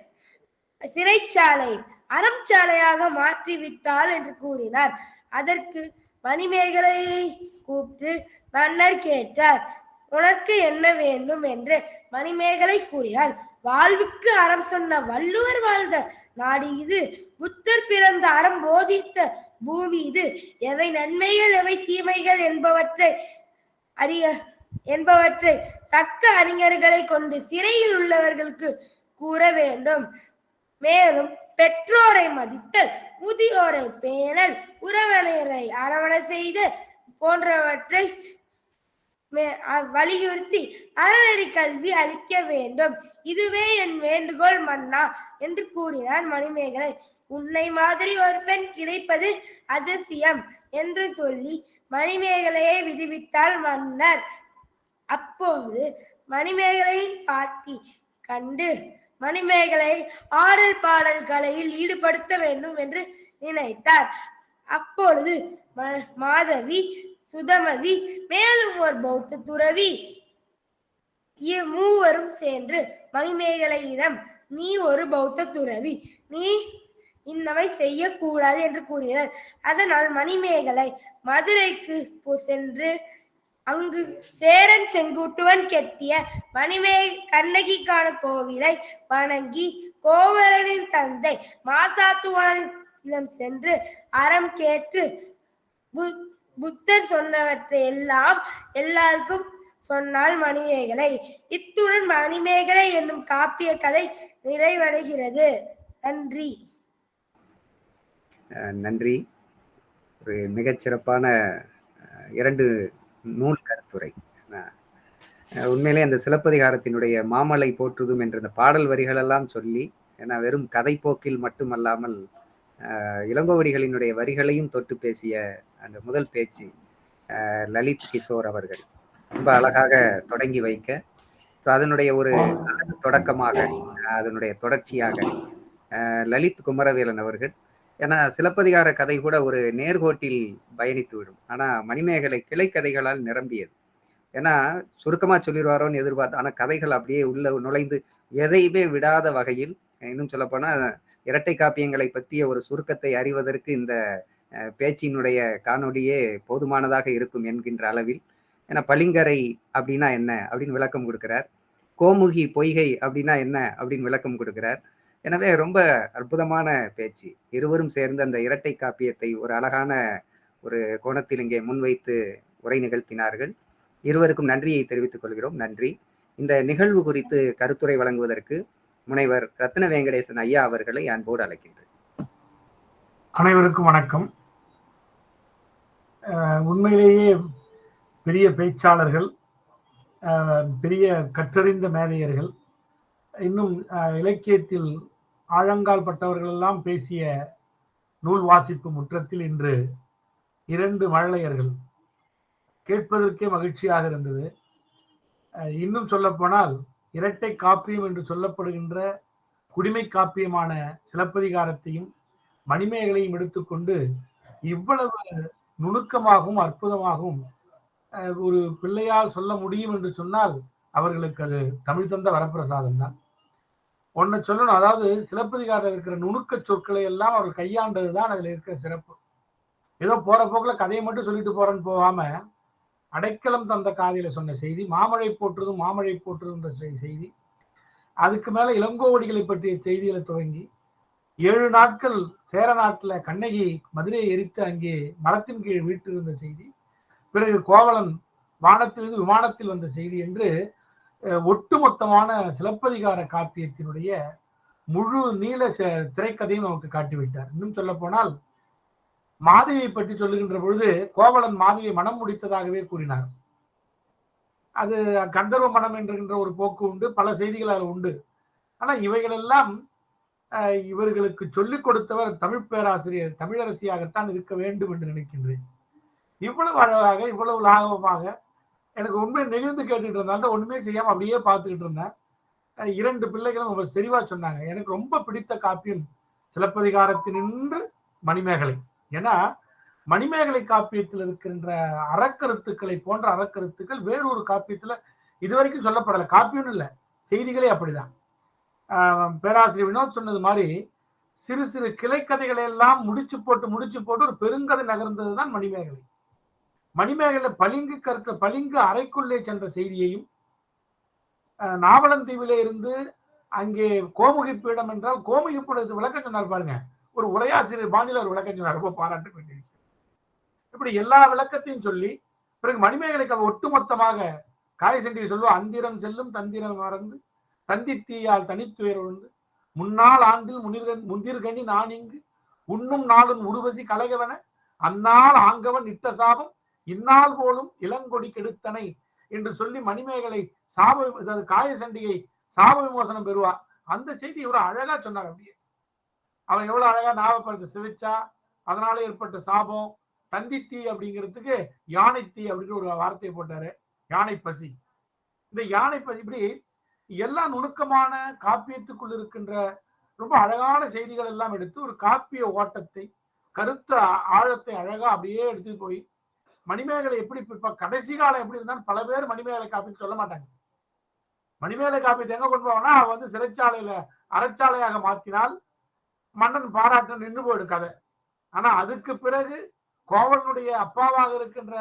சிறைச்சாலை அறம் சாலையாக மாற்றி விட்டாள் என்று கூறினார். அதற்கு மணிமேகலையை கூப்பிட்டு மன்னர் கேட்டார் உனக்கு என்ன வேண்டும் என்று மணிமேகலை கூறினான் வாழ்வுக்கு அறம் சொன்ன வள்ளுவர் வாழ்ந்த நாடு இது. புத்தர் பிறந்த அறம் போதித்த பூமி இது. எவை நன்மைகள் எவை தீமைகள் என்பவற்றை அறிய என்பவற்றை தக்க அறிஞர்களை கொண்டு சிறையில் உள்ளவர்களுக்கு கூற வேண்டும். மேலும் பெற்றோரை மதித்தல் முதியோரை பேணல் உறவினரை அரவணை செய்தல் போன்றவற்றை வலியுறுத்தி அறநெறி கல்வி அளிக்க வேண்டும். இதுவே என் வேண்டுகோள் மன்னா என்று கூறினார் மணிமேகலை. உன்னை மாதிரி ஒரு பெண் கிடைப்பது அதிசயம் என்று சொல்லி மணிமேகலையை விதிவிட்டால் மன்னர். அப்போது மணிமேகலையின் பாட்டி கண்டு மணிமேகலை ஆடல் பாடல் கலையில் ஈடுபடுத்த வேண்டும் என்று நினைத்தார். அப்பொழுது மாதவி சுதமதி மேலும் ஒரு பௌத்த துறவி. மூவரும் சென்று மணிமேகலையிடம் நீ ஒரு பௌத்த துறவி. நீ இன்னவை செய்யக்கூடாது என்று கூறினர். அதனால் மணிமேகலை மதுரைக்கு சென்று அங்கு சேரன் செங்குட்டுவன் கெட்டிய மணிமே கண்ணகிக்கான கோவிலை வணங்கி கோவலனின் தந்தை மாசாத்துவானிடம் சென்று அறம் கேட்டு பு- புத்தர் சொன்னவற்றை எல்லாம் எல்லாருக்கும் சொன்னால் மணிமேகலை. இத்துடன் மணிமேகலை என்னும் காப்பிய கதை நிறைவடைகிறது. நன்றி. நன்றி. ஒரு மிகச்சிறப்பான இரண்டு நூல் கருத்துரை. உண்மையிலே அந்த சிலப்பதிகாரத்தினுடைய மாமலை போற்றுதும் என்ற அந்த பாடல் வரிகளெல்லாம் சொல்லி ஏன்னா வெறும் கதை போக்கில் மட்டுமல்லாமல் இளங்கோவடிகளினுடைய வரிகளையும் தொட்டு பேசிய அந்த முதல் பேச்சு அஹ், லலித் கிஷோர் அவர்கள். ரொம்ப அழகாக தொடங்கி வைக்க. ஸோ அதனுடைய ஒரு தொடக்கமாக அதனுடைய தொடர்ச்சியாக அஹ், லலித் குமரவேலன் அவர்கள். ஏன்னா சிலப்பதிகார கதை கூட ஒரு நேர்கோட்டில் பயணித்து விடும். ஆனா மணிமேகலை கிளைக்கதைகளால் நிரம்பியது. ஏன்னா சுருக்கமா சொல்லிடுவாரோன்னு எதிர்பார்த்து ஆனா கதைகள் அப்படியே உள்ள நுழைந்து எதையுமே விடாத வகையில் இன்னும் சொல்லப்போனா இரட்டை காப்பியங்களை பற்றிய ஒரு சுருக்கத்தை அறிவதற்கு இந்த பேச்சினுடைய காணொளியே போதுமானதாக இருக்கும் என்கின்ற அளவில் ஏன்னா பளிங்கரை அப்படின்னா என்ன அப்படின்னு விளக்கம் கொடுக்கிறார். கோமுகி பொய்கை அப்படின்னா என்ன அப்படின்னு விளக்கம் கொடுக்கிறார். எனவே ரொம்ப அற்புதமான பேச்சு. இருவரும் சேர்ந்து அந்த இரட்டை காப்பியத்தை ஒரு அழகான ஒரு கோணத்தில் இங்கே முன்வைத்து உரை நிகழ்த்தினார்கள். இருவருக்கும் நன்றியை தெரிவித்துக் கொள்கிறோம். நன்றி. இந்த நிகழ்வு குறித்து கருத்துரை வழங்குவதற்கு முனைவர் ரத்ன வெங்கடேசன் ஐயா அவர்களை அன்போடு அழைக்கின்றேன். அனைவருக்கும் வணக்கம். உண்மையிலேயே பெரிய பேச்சாளர்கள் பெரிய கற்றறிந்த மேதையர்கள் இன்னும் அஹ், இலக்கியத்தில் ஆழங்கால் பட்டவர்கள் எல்லாம் பேசிய நூல் வாசிப்பு முற்றத்தில் இன்று இரண்டு மழலையர்கள். கேட்பதற்கே மகிழ்ச்சியாக இருந்தது. அஹ், இன்னும் சொல்லப்போனால் இரட்டை காப்பியம் என்று சொல்லப்படுகின்ற குடிமை காப்பியமான சிலப்பதிகாரத்தையும் மணிமேகலையும் எடுத்துக்கொண்டு இவ்வளவு நுணுக்கமாகவும் அற்புதமாகவும் ஒரு பிள்ளையால் சொல்ல முடியும் என்று சொன்னால் அவர்களுக்கு அது தமிழ் தந்த வரப்பிரசாதம் தான். ஒன்றை சொல்லணும். அதாவது சிலப்பதிகாரம் இருக்கிற நுணுக்க சொற்களை எல்லாம் அவர் கையாண்டது தான் அதில் இருக்கிற சிறப்பு. ஏதோ போற போக்கில் கதையை மட்டும் சொல்லிட்டு போறேன்னு போகாம அடைக்கலம் தந்த காதியில சொன்ன செய்தி மாமழை போற்றுதும் மாமழை போற்றுதுன்ற செய்தி. அதுக்கு மேல இளங்கோவடிகளை பற்றிய செய்திகளை துவங்கி ஏழு நாட்கள் சேர நாட்டில் கண்ணகி மதுரையை எரித்து அங்கே மரத்தின் கீழ் வீட்டிருந்த செய்தி. பிறகு கோவலன் வானத்திலிருந்து விமானத்தில் வந்த செய்தி என்று ஒட்டுமொத்தமான சிலப்பதிகார காப்பியத்தினுடைய முழு நீள ச- திரைக்கதையும் நமக்கு காட்டிவிட்டார். இன்னும் சொல்ல போனால் மாதவியை பற்றி சொல்லுகின்ற பொழுது கோவலன் மாதவியை மனம் முடித்ததாகவே கூறினார். அது கந்தர்வ மனம் என்கின்ற ஒரு போக்கு உண்டு பல செய்திகள் அதில் உண்டு. ஆனா இவைகளெல்லாம் அஹ், இவர்களுக்கு சொல்லிக் கொடுத்தவர் தமிழ் பேராசிரியர் தமிழரசியாகத்தான் இருக்க வேண்டும் என்று நினைக்கின்றேன். இவ்வளவு அழகாக இவ்வளவு லாகவமாக எனக்கு உண்மை நெகிழ்ந்து கேட்டுக்கிட்டு இருந்தாங்க ஒண்ணுமே செய்யாமல் அப்படியே பார்த்துக்கிட்டு இருந்தேன். இரண்டு பிள்ளைகளும் ரொம்ப செறிவாக சொன்னாங்க. எனக்கு ரொம்ப பிடித்த காப்பியம் சிலப்பதிகாரத்தினின்று மணிமேகலை. ஏன்னா மணிமேகலை காப்பியத்தில் இருக்கின்ற அறக்கருத்துக்களை போன்ற அறக்கருத்துக்கள் வேறொரு காப்பியத்துல இதுவரைக்கும் சொல்லப்படலை. காப்பியம் இல்லை. செய்திகளே அப்படிதான். ஆஹ் பேராசிரியர் வினோத் சொன்னது மாதிரி சிறு சிறு கிளைக்கதைகளை எல்லாம் முடிச்சு போட்டு முடிச்சு போட்டு ஒரு பெருங்கதை நகர்ந்தது தான் மணிமேகலை. மணிமேகலை பளிங்கு கற்க பளிங்கு அறைக்குள்ளே சென்ற செய்தியையும் நாவலந்தீவிலே இருந்து அங்கே கோமுகி என்றால் கோமுகி விளக்கம் சொன்னார் பாருங்க. ஒரு உரையாசிரியர் பாணியில் ஒரு விளக்கம் சொன்னார் ரொம்ப பாராட்டு இப்படி எல்லா விளக்கத்தையும் சொல்லி பிறகு மணிமேகலைக்கு அவர் ஒட்டுமொத்தமாக காயசண்டிகை சொல்லுவா அந்திரம் செல்லும் தந்திரம் மறந்து தந்தித்தீயால் தனித்துயர் உண்டு முன்னாள் ஆண்டில் முனிர்கன் முந்திர்கனி நான் இங்கு உண்ணும் நாளும் உருவசி கலகவன அந்நாள் ஆங்கவன் இட்ட சாபம் இந்நாள் போலும் இளங்கொடி கெடுத்தனை என்று சொல்லி மணிமேகலை சாப காய காயசண்டிகை சாப விமோசனம் பெறுவா. அந்த செய்தி இவர் அழகா சொன்னார் அப்படியே. அவன் எவ்வளவு அழகா ஞாபகப்படுத்த சிவிச்சா அதனால ஏற்பட்ட சாபம் தந்தித்தீ அப்படிங்கிறதுக்கு யானைத்தீ அப்படின்னு ஒரு வார்த்தையை போட்டாரு. யானை பசி. இந்த யானை பசி இப்படி எல்லா நுணுக்கமான காப்பியத்துக்குள் இருக்கின்ற ரொம்ப அழகான செய்திகள் எல்லாம் எடுத்து ஒரு காப்பிய ஓட்டத்தை கருத்த ஆழத்தை அழகா அப்படியே எடுத்து போய் மணிமேகலை எப்படி இப்ப கடைசி காலம் எப்படி இருந்தாலும் பல பேர் மணிமேகலை காப்பின்னு சொல்ல மாட்டாங்க. மணிமேகலை காப்பியத்தை எங்க கொண்டு போவோம்னா அவ வந்து சிறைச்சாலையில அறச்சாலையாக மாற்றினால் மன்னன் பாராட்டு நின்று போயிடும் கதை. ஆனா அதுக்கு பிறகு கோவலனுடைய அப்பாவாக இருக்கின்ற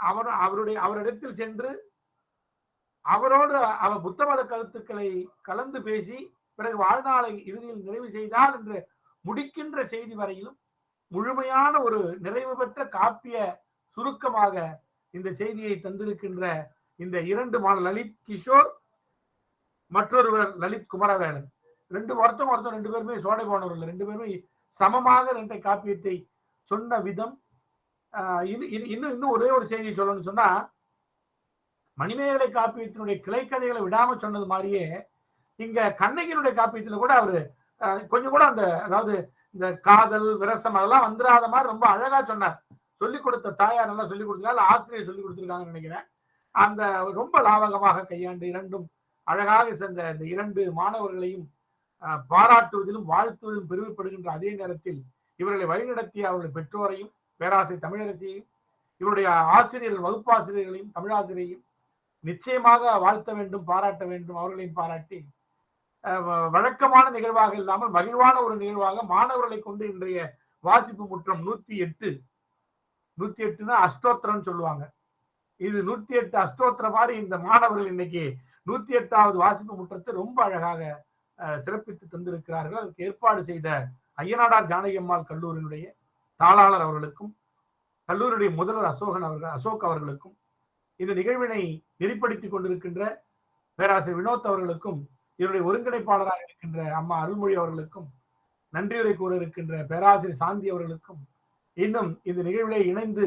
அவர் அவருடைய அவரிடத்தில் சென்று அவரோடு அவர் புத்த மத கருத்துக்களை கலந்து பேசி பிறகு வாழ்நாளை இறுதியில் நிறைவு செய்தால் என்று முடிக்கின்ற செய்தி வரையிலும் முழுமையான ஒரு நிறைவு பெற்ற காப்பிய சுருக்கமாக இந்த செய்தியை தந்திருக்கின்ற இந்த இரண்டு மாணவர் லலித் கிஷோர் மற்றொருவர் லலித் குமரவேலன். ரெண்டு ஒருத்தம் ஒருத்தம் ரெண்டு பேருமே சோடை போனவர்கள் ரெண்டு பேருமே சமமாக ரெண்டை காப்பியத்தை சொன்ன விதம். இன்னும் இன்னும் ஒரே ஒரு செய்தி சொல்லணும்னு சொன்னா மணிமேகலை காப்பியத்தினுடைய கிளைக்கதைகளை விடாம சொன்னது மாதிரியே இங்க கண்ணகியினுடைய காப்பியத்துல கூட அவரு கொஞ்சம் கூட அந்த அதாவது இந்த காதல் விரசம் அதெல்லாம் வந்துடாத மாதிரி ரொம்ப அழகா சொன்னார். சொல்லிக் கொடுத்த தாயார் நல்லா சொல்லிக் கொடுத்தாங்க ஆசிரியர் சொல்லிக் கொடுத்துருக்காங்கன்னு நினைக்கிறேன். அந்த ரொம்ப லாவகமாக கையாண்டு இரண்டும் அழகாக சென்ற இந்த இரண்டு மாணவர்களையும் பாராட்டுவதிலும் வாழ்த்துவதிலும் பெருமைப்படுகின்ற அதே நேரத்தில் இவர்களை வழிநடத்திய அவருடைய பெற்றோரையும் பேராசை தமிழரசியையும் இவருடைய ஆசிரியர்கள் வகுப்பாசிரியர்களையும் தமிழாசிரியையும் நிச்சயமாக வாழ்த்த வேண்டும் பாராட்ட வேண்டும் அவர்களையும் பாராட்டி வ- வழக்கமான நிகழ்வாக இல்லாமல் மகிழ்வான ஒரு நிகழ்வாக மாணவர்களை கொண்டு இன்றைய வாசிப்பு முற்றம் நூத்தி எட்டு நூத்தி எட்டுனா அஷ்டோத்திரம்னு சொல்லுவாங்க. இது நூத்தி எட்டு அஷ்டோத்திர மாதிரி இந்த மாணவர்கள் இன்னைக்கு நூத்தி எட்டாவது வாசிப்பு முற்றத்தை ரொம்ப அழகாக சிறப்பித்து தந்திருக்கிறார்கள். அதற்கு ஏற்பாடு செய்த ஐயனாடார் ஜானகி அம்மாள் கல்லூரியினுடைய தாளாளர் அவர்களுக்கும் கல்லூரியுடைய முதல்வர் அசோகன் அவர்கள் அசோக் அவர்களுக்கும் இந்த நிகழ்வினை நெறிப்படுத்திக் கொண்டிருக்கின்ற பேராசிரியர் வினோத் அவர்களுக்கும் இதனுடைய ஒருங்கிணைப்பாளராக இருக்கின்ற அம்மா அருள்மொழி அவர்களுக்கும் நன்றியுரை கூற இருக்கின்ற பேராசிரியர் சாந்தி அவர்களுக்கும் இன்னும் இந்த நிகழ்விலே இணைந்து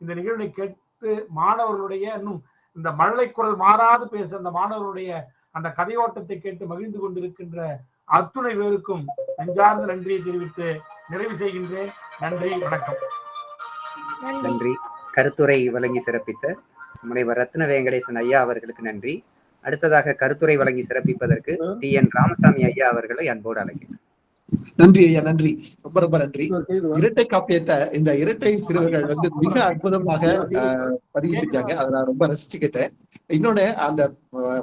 இந்த நிகழ்வினை கேட்டு மாணவர்களுடைய இன்னும் இந்த மழலை குரல் மாறாது பேச அந்த மாணவர்களுடைய அந்த கதையோட்டத்தை கேட்டு மகிழ்ந்து கொண்டிருக்கின்ற அத்துணை பேருக்கும் நெஞ்சார்ந்த நன்றியை தெரிவித்து நிறைவு செய்கின்றேன். நன்றி வணக்கம். நன்றி. நன்றி. கருத்துரை வழங்கி சிறப்பித்த முனைவர் ரத்ன வெங்கடேசன் ஐயா அவர்களுக்கு நன்றி. அடுத்ததாக கருத்துரை வழங்கி சிறப்பிப்பதற்கு டி என் ராமசாமி ஐயா அவர்களை அன்போடு அழைக்கிறேன். நன்றி ஐயா நன்றி. ரொம்ப ரொம்ப நன்றி. இரட்டை காப்பியத்தை இந்த இரட்டை சிறுவர்கள் வந்து மிக அற்புதமாக பதிவு செஞ்சாங்க. அதை நான் ரொம்ப ரசிச்சுக்கிட்டேன் இன்னொன்னு அந்த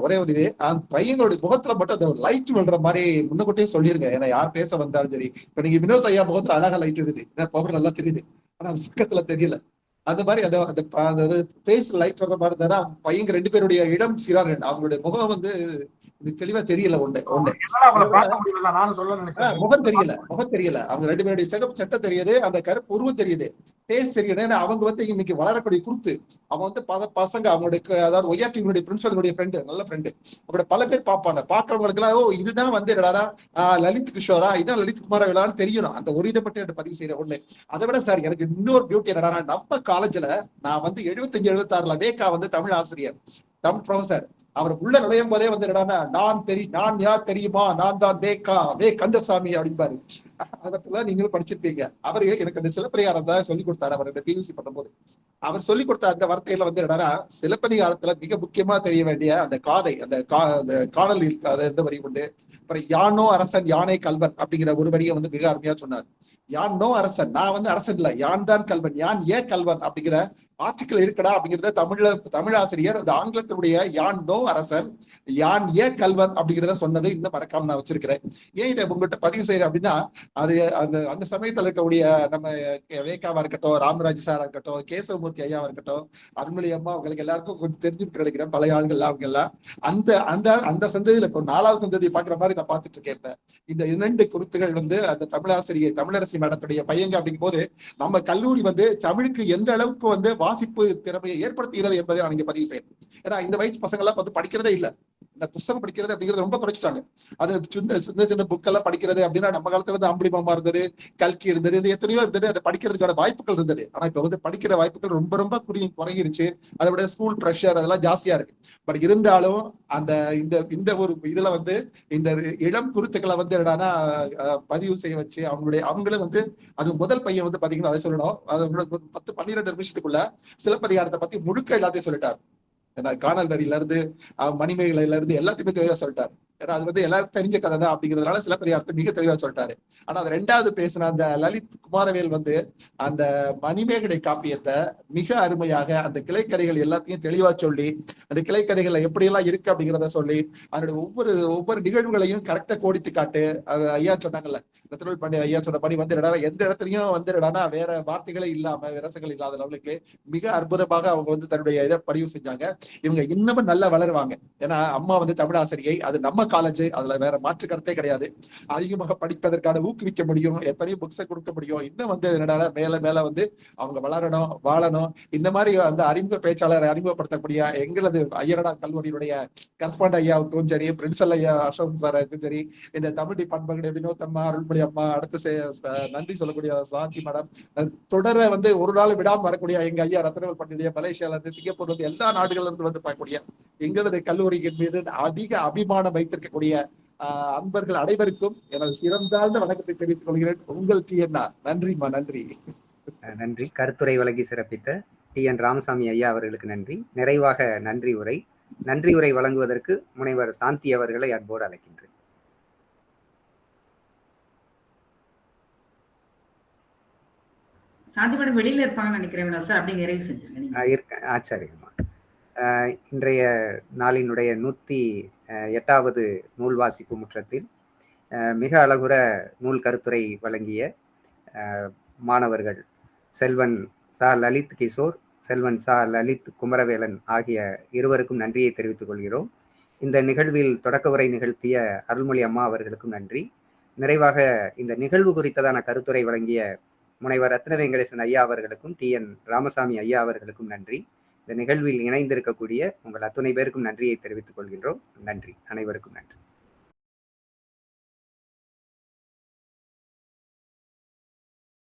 ஒரே ஒரு இது அந்த பையங்களுடைய முகத்துல மட்டும் அந்த லைட் விழுற மாதிரி முன்னக்கூட்டே சொல்லிருங்க. ஏன்னா யார் பேச வந்தாலும் சரி. இப்ப நீங்க வினோத் ஐயா முகத்துல அழகா லைட் இருக்குது. பவர் நல்லா தெரியுது. ஆனா அது பக்கத்துல தெரியல. அந்த மாதிரி அந்த அந்த ப- அந்த பேஸ் லைட் வர்ற மாதிரி இருந்தா பையங்க ரெண்டு பேருடைய இடம் சீராக அவங்களுடைய முகம் வந்து இது தெளிவா தெரியல ஒண்ணு ஒண்ணு. முகம் தெரியல முகம் தெரியல. அவங்க ரெண்டு பேருடைய சிகப்பு சட்டை தெரியுது அந்த கருப்பு உருவம் தெரியுது. பேஸ் தெரியுது. ஏன்னா அவங்க வந்து இன்னைக்கு வளரக்கூடிய குருத்து. அவன் வந்து பல பசங்க அவங்களுடைய அதாவது ஒய்ஆர்டிங்களுடைய பிரின்சிபலுடைய ஃப்ரெண்டு நல்ல ஃப்ரெண்டு அவங்கள பல பேர் பார்ப்பாங்க. பாக்குறவங்களுக்கு எல்லாம் ஓ இதுதான் வந்து என்னடா லலித் கிஷோரா? இதான் லலித் குமார் விழான்னு தெரியணும். அந்த ஒரு இதை மட்டும் பதிவு செய்யற ஒண்ணு. அதை விட சார் எனக்கு இன்னொரு பியூட்டி என்னடா நம்ம காலேஜ்ல நான் வந்து எழுபத்தஞ்சு எழுபத்தாறுல வேக்கா வந்து தமிழ் ஆசிரியர் தமிழ் ப்ரொஃபசர் அவர் உள்ள நுழையும் போதே வந்து என்னடா நான் தெரி நான் யார் தெரியுமா? நான் தான் வேக்கா வே கந்தசாமி அப்படிம்பாரு. அதெல்லாம் நீங்களும் படிச்சிருப்பீங்க. அவரு எனக்கு அந்த சிலப்பதிகாரம் தான் சொல்லி கொடுத்தாரு அவர் இந்த பியூசி பண்ணும்போது. அவர் சொல்லி கொடுத்த அந்த வார்த்தையில வந்து என்னன்னா சிலப்பதிகாரத்துல மிக முக்கியமா தெரிய வேண்டிய அந்த காதை அந்த கா அந்த காணல் இருக்காத எந்த வரி உண்டு. அப்புறம் யானோ அரசன் யானை கல்வன் அப்படிங்கிற ஒரு வரியை வந்து மிக அருமையா சொன்னார். யான் நோ அரசன். நான் வந்து அரசன் இல்ல. யான் தான் கல்வன். யான் ஏன் கல்வன் அப்படிங்கிற ஆர்டிக்கல் இருக்கடா அப்படிங்கிறத தமிழ்ல தமிழ் ஆசிரியர் அந்த ஆங்கிலத்தினுடைய யான் நோ அரசன் யான் ஏன் கல்வன் அப்படிங்கிறத சொன்னது இன்னும் மறக்காம நான் வச்சிருக்கிறேன். ஏன் இதை உங்ககிட்ட பதிவு செய்யறேன் அப்படின்னா அது அந்த அந்த சமயத்துல இருக்கக்கூடிய நம்ம வேகாவா இருக்கட்டும் ராமராஜ் சாரா இருக்கட்டும் கேசவமூர்த்தி ஐயாவா இருக்கட்டும் அருண்மொழி அம்மா அவங்களுக்கு எல்லாருக்கும் கொஞ்சம் தெரிஞ்சுட்டு கிடைக்கிறேன் பழைய ஆளுகள் அவங்க எல்லாம் அந்த அந்த அந்த சந்ததியில இப்போ நாலாவது சந்ததியை பாக்குற மாதிரி நான் பார்த்துட்டு இருக்கேன் இந்த இரண்டு குருத்துகள் வந்து அந்த தமிழாசிரியை தமிழரசி மேடத்துடைய பையங்க அப்படிங்கும் போது நம்ம கல்லூரி வந்து தமிழுக்கு எந்த அளவுக்கு வந்து வாசிப்பு திறமையை ஏற்படுத்துகிறது என்பதை நான் இங்க பதிவு செய்யணும் ஏன்னா இந்த வயசு பசங்க எல்லாம் வந்து படிக்கிறதே இல்லை. இந்த புத்தகம் படிக்கிறது அப்படிங்கிறது ரொம்ப குறைச்சிட்டாங்க. அது சின்ன சின்ன சின்ன புக் எல்லாம் படிக்கிறது அப்படின்னா நம்ம காலத்துல வந்து அம்புலி மாமா இருந்தது கல்கி இருந்தது இது எத்தனையோ இருந்தது. அதை படிக்கிறதுக்கான வாய்ப்புகள் இருந்தது. ஆனா இப்ப வந்து படிக்கிற வாய்ப்புகள் ரொம்ப ரொம்ப குறி குறைஞ்சிருச்சு. அதை விட ஸ்கூல் ப்ரெஷர் அதெல்லாம் ஜாஸ்தியா இருக்கு. பட் இருந்தாலும் அந்த இந்த இந்த ஒரு இதுல வந்து இந்த இளம் குருத்துக்களை வந்து என்னன்னா பதிவு செய்ய வச்சு அவங்களுடைய அவங்களும் வந்து அது முதல் பையன் வந்து பாத்தீங்கன்னா அதை சொல்லணும். அது பத்து பன்னிரெண்டு நிமிஷத்துக்குள்ள சிலப்பதிகாரத்தை பத்தி முழுக்க எல்லாத்தையும் சொல்லிட்டாரு. ஏன்னா காணல் நதியில இருந்து மணிமேகலையில இருந்து எல்லாத்தையுமே தெளிவா சொல்லிட்டாரு. ஏன்னா அது வந்து எல்லாருக்கும் தெரிஞ்ச கதை தான் அப்படிங்கிறதுனால சிலப்பதிகாரத்தை மிக தெளிவா சொல்லிட்டாரு. ஆனா அது ரெண்டாவது பேசின அந்த லலித் குமாரவேல் வந்து அந்த மணிமேகலை காப்பியத்தை மிக அருமையாக அந்த கிளைக்கதைகள் எல்லாத்தையும் தெளிவா சொல்லி அந்த கிளைக்கதைகள்ல எப்படியெல்லாம் இருக்கு அப்படிங்கிறத சொல்லி அதனுடைய ஒவ்வொரு ஒவ்வொரு நிகழ்வுகளையும் கரெக்டா கோடிட்டு காட்டு அது ஐயா சொன்னாங்கல்ல ரத்னவேல் பாண்டிய ஐயா சொன்னபடி வந்து எந்த இடத்துலயும் வந்து வேற வார்த்தைகளே இல்லாம விரசங்கள் இல்லாத லெவலுக்கு மிக அற்புதமாக அவங்க வந்து தன்னுடைய இதை பதிவு செஞ்சாங்க. இவங்க இன்னமும் நல்லா வளருவாங்க. ஏன்னா அம்மா வந்து தமிழ் ஆசிரியை அது நம்ம காலேஜ் அதுல வேற மாற்று கருத்தே கிடையாது. அதிகமாக படிப்பதற்கான ஊக்குவிக்க முடியும். எத்தனையோ புக்ஸை கொடுக்க முடியும். இன்னும் வந்து என்னடா மேல மேல வந்து அவங்க வளரணும் வாழணும். இந்த மாதிரி அந்த அறிமுக பேச்சாளரை அறிமுகப்படுத்தக்கூடிய எங்களது ஐயரடா கல்லூரியினுடைய கரஸ்பாண்ட் ஐயாவுக்கும் சரி பிரின்சல் ஐயா அசோக் சாருக்கும் சரி இந்த தமிழ் டிபார்ட்மெண்ட் வினோத் அம்மா அருள்மொழி அம்மா அடுத்து நன்றி சொல்லக்கூடிய சாந்தி மேடம். தொடர வந்து ஒரு நாள் விடாம வரக்கூடிய எங்க ஐயா ரத்னவேல் பண்டிய மலேசியால இருந்து சிங்கப்பூர்ல இருந்து எல்லா நாடுகள்ல இருந்து வந்து பார்க்கக்கூடிய எங்களது கல்லூரியின் மீது அதிக அபிமானம் வைத்திருக்கக்கூடிய ஆஹ், அன்பர்கள் அனைவருக்கும் எனது சிறந்தாழ்ந்த வணக்கத்தை தெரிவித்துக் கொள்கிறேன். உங்கள் டி நன்றிம்மா நன்றி நன்றி. கருத்துரை வழங்கி சிறப்பித்த டி என் ராமசாமி ஐயா அவர்களுக்கு நன்றி. நிறைவாக நன்றி உரை. நன்றி உரை வழங்குவதற்கு முனைவர் சாந்தி அவர்களை அன்போடு அழைக்கின்றேன். சாந்தி மேடம் வெளியில இருப்பாங்கன்னு நினைக்கிறேன் சார் அப்படி நிறைவு செஞ்சிருங்க இருக்க இன்றைய நாளினுடைய நூத்தி எட்டாவது நூல் வாசிப்பு முற்றத்தில் மிக அழகுற நூல் கருத்துரை வழங்கிய மாணவர்கள் செல்வன் சா. லலித் கிஷோர் செல்வன் சா. லலித் குமரவேலன் ஆகிய இருவருக்கும் நன்றியை தெரிவித்துக் கொள்கிறோம். இந்த நிகழ்வில் தொடக்க உரை நிகழ்த்திய அருள்மொழி அம்மா அவர்களுக்கும் நன்றி. நிறைவாக இந்த நிகழ்வு குறித்ததான கருத்துரை வழங்கிய முனைவர் ரத்ன வெங்கடேசன் ஐயா அவர்களுக்கும் டி. என். ராமசாமி ஐயா அவர்களுக்கும் நன்றி. இந்த நிகழ்வில் இணைந்திருக்கக்கூடிய உங்கள் அத்துணை பேருக்கும் நன்றியை தெரிவித்துக் கொள்கின்றோம். நன்றி. அனைவருக்கும் நன்றி.